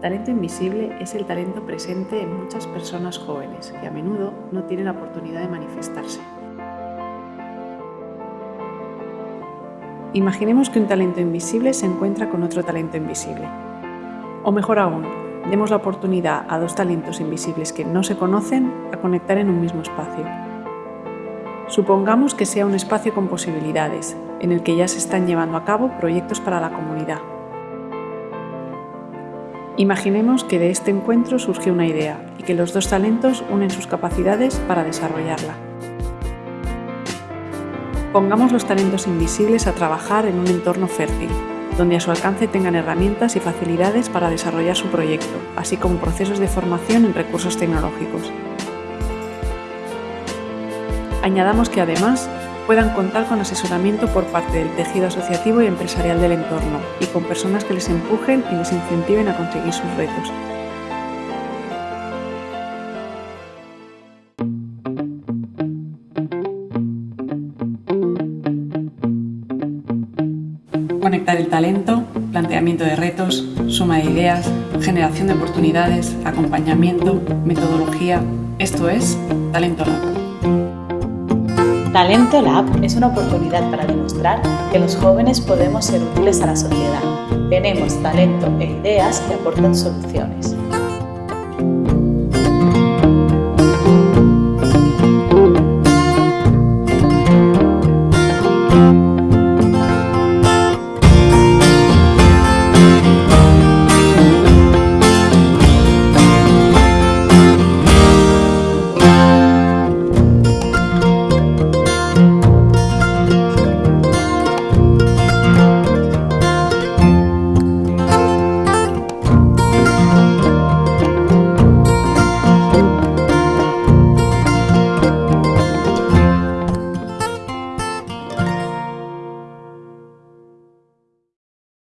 Talento invisible es el talento presente en muchas personas jóvenes que a menudo no tienen la oportunidad de manifestarse. Imaginemos que un talento invisible se encuentra con otro talento invisible. O mejor aún, demos la oportunidad a dos talentos invisibles que no se conocen a conectar en un mismo espacio. Supongamos que sea un espacio con posibilidades, en el que ya se están llevando a cabo proyectos para la comunidad. Imaginemos que de este encuentro surge una idea y que los dos talentos unen sus capacidades para desarrollarla. Pongamos los talentos invisibles a trabajar en un entorno fértil, donde a su alcance tengan herramientas y facilidades para desarrollar su proyecto, así como procesos de formación en recursos tecnológicos. Añadamos que además puedan contar con asesoramiento por parte del tejido asociativo y empresarial del entorno y con personas que les empujen y les incentiven a conseguir sus retos. Conectar el talento, planteamiento de retos, suma de ideas, generación de oportunidades, acompañamiento, metodología... Esto es Talento Lab. Talento Lab es una oportunidad para demostrar que los jóvenes podemos ser útiles a la sociedad. Tenemos talento e ideas que aportan soluciones.